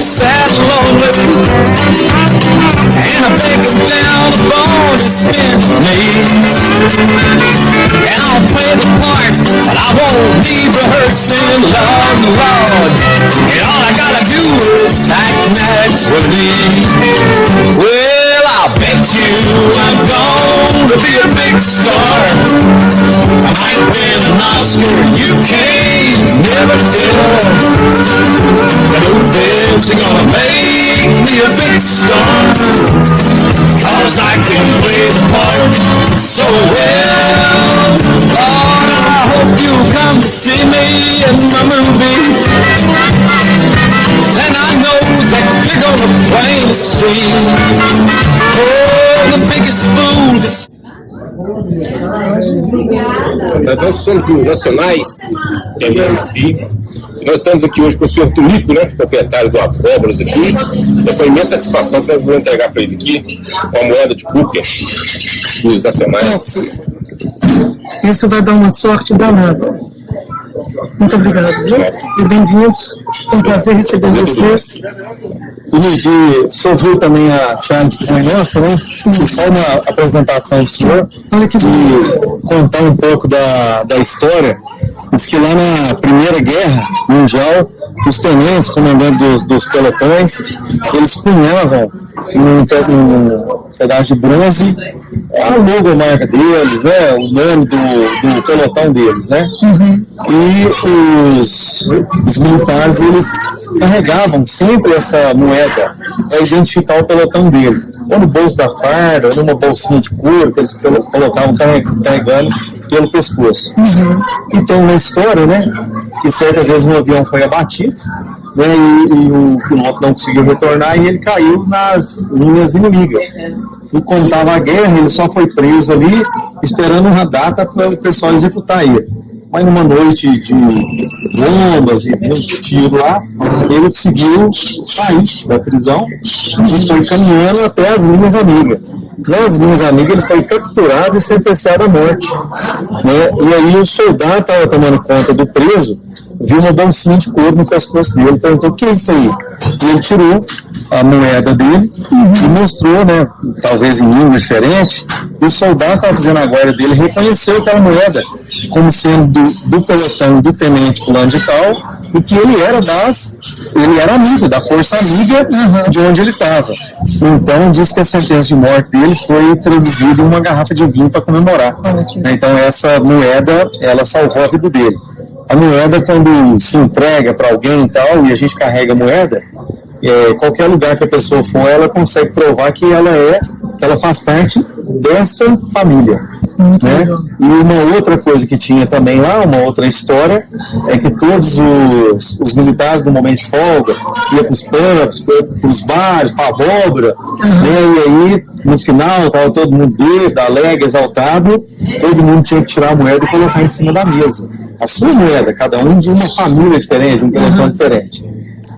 sad and lonely. And I beg him down upon his bent knees. And I'll play the part, but I won't leave rehearsing, Lord, Lord. And all I gotta do is act naturally. Well, I'll bet you I'm gonna be a big star. I might win an Oscar, you can't never tell. Thinks they're gonna make me a big star? Cause I can play the part so well. Lord, I hope you come to see me in my movie. And I know that you're gonna plainly see. Oh, the biggest fool that's Nós somos do Nacionais MMC. Nós estamos aqui hoje com o senhor Tulipo, né, proprietário do Abóboras aqui. É com imensa satisfação que eu vou entregar para ele aqui uma moeda de cookie dos Nacionais. Isso vai dar uma sorte danada. Muito obrigado, viu? E bem-vindos. É um prazer receber vocês. Luigi, o senhor viu também a Charlie de Nossa, né? E só uma apresentação do senhor e contar um pouco da, da história. Diz que lá na Primeira Guerra Mundial, os tenentes, comandantes dos, dos pelotões, eles punhavam num, num pedaço de bronze a logomarca deles, né? O nome do, do pelotão deles, né? E os, os militares, eles carregavam sempre essa moeda para identificar o pelotão dele. Ou no bolso da farda, ou numa bolsinha de couro que eles colo- colocavam carre- carregando pelo pescoço. E tem uma história, né? Que certa vez um avião foi abatido, né? E, e o piloto não conseguiu retornar e ele caiu nas linhas inimigas. E estava a guerra, ele só foi preso ali, esperando uma data para o pessoal executar ele. Mas numa noite de bombas e um tiro lá, ele conseguiu sair da prisão e foi caminhando até as linhas amigas. Nas linhas amigas ele foi capturado e sentenciado à morte. né? E aí o soldado estava tomando conta do preso, viu uma bolsinha de couro no pescoço dele, perguntou o que é isso aí? E ele tirou a moeda dele e mostrou, né, talvez em língua diferente, e o soldado estava fazendo a guarda dele reconheceu aquela moeda como sendo do, do pelotão do tenente fulano de tal, e que ele era das, ele era amigo, da força amiga de onde ele estava. Então diz que a sentença de morte dele foi traduzida em uma garrafa de vinho para comemorar. Então essa moeda, ela salvou a vida dele. A moeda, quando se entrega para alguém e tal, e a gente carrega a moeda, é, qualquer lugar que a pessoa for, ela consegue provar que ela é, que ela faz parte dessa família. Né? E uma outra coisa que tinha também lá, uma outra história, é que todos os, os militares no momento de folga iam para os pubs, para os bares, para a abóbora, né? e aí no final estava todo mundo bêbado, alegre, exaltado, todo mundo tinha que tirar a moeda e colocar em cima da mesa. A sua moeda, cada um de uma família diferente, um pelotão diferente.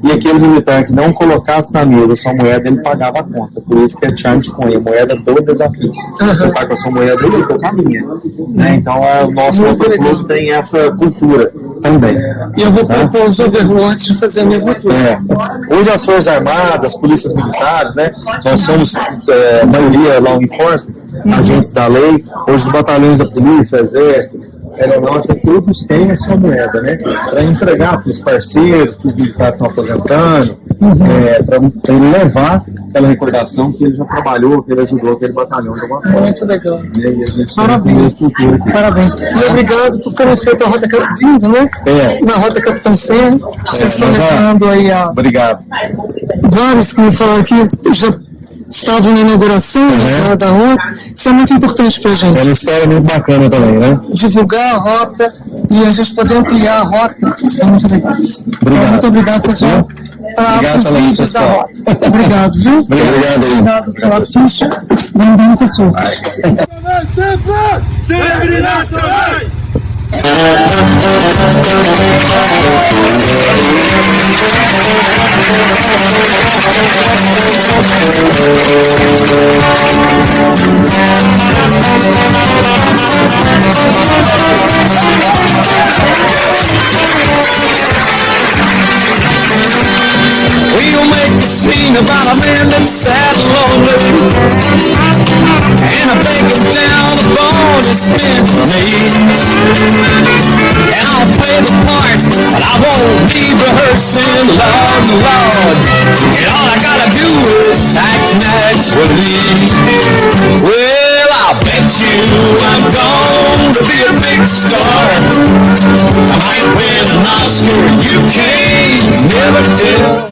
E aquele militar que não colocasse na mesa sua moeda, ele pagava a conta. Por isso que é charm de coin, a moeda do desafio. Você paga a sua moeda dele, eu com a minha. Né? Então, é, o nosso clube tem essa cultura também. E eu vou Tá? propor aos overlords de fazer a mesma coisa. É. Hoje as Forças Armadas, polícias militares, né? Nós somos, é, a maioria law enforcement, agentes da lei. Hoje os batalhões da polícia, exército, aeronáutica, todos têm a sua moeda, né? Para entregar para os parceiros, para os militares que estão aposentando, é, para ele levar aquela recordação que ele já trabalhou, que ele ajudou aquele batalhão de alguma forma. Muito legal. Parabéns. aqui. Parabéns. E obrigado por terem feito a Rota vindo, né? É. Na Rota Capitão Senna. Vocês estão levando aí a Obrigado. vários que me falaram que já estavam na inauguração da, da rota. Isso é muito importante para a É gente. uma história muito bacana também, né? Divulgar a rota e a gente poder ampliar a rota. É muito legal. Então, muito obrigado, vocês vão para Obrigado os vídeos da rota. Obrigado, viu? Obrigado. Obrigado pela ficha. Bem-vindo, pessoal. Sempre nacionais! We'll make a scene about a man that's sad and lonely. And I'm it's down upon his bended knees and I'll play the part, but I won't be rehearsing Love and. And all I gotta do is act naturally. Well, I bet you I'm gonna be a big star. I might win an Oscar, you can never tell.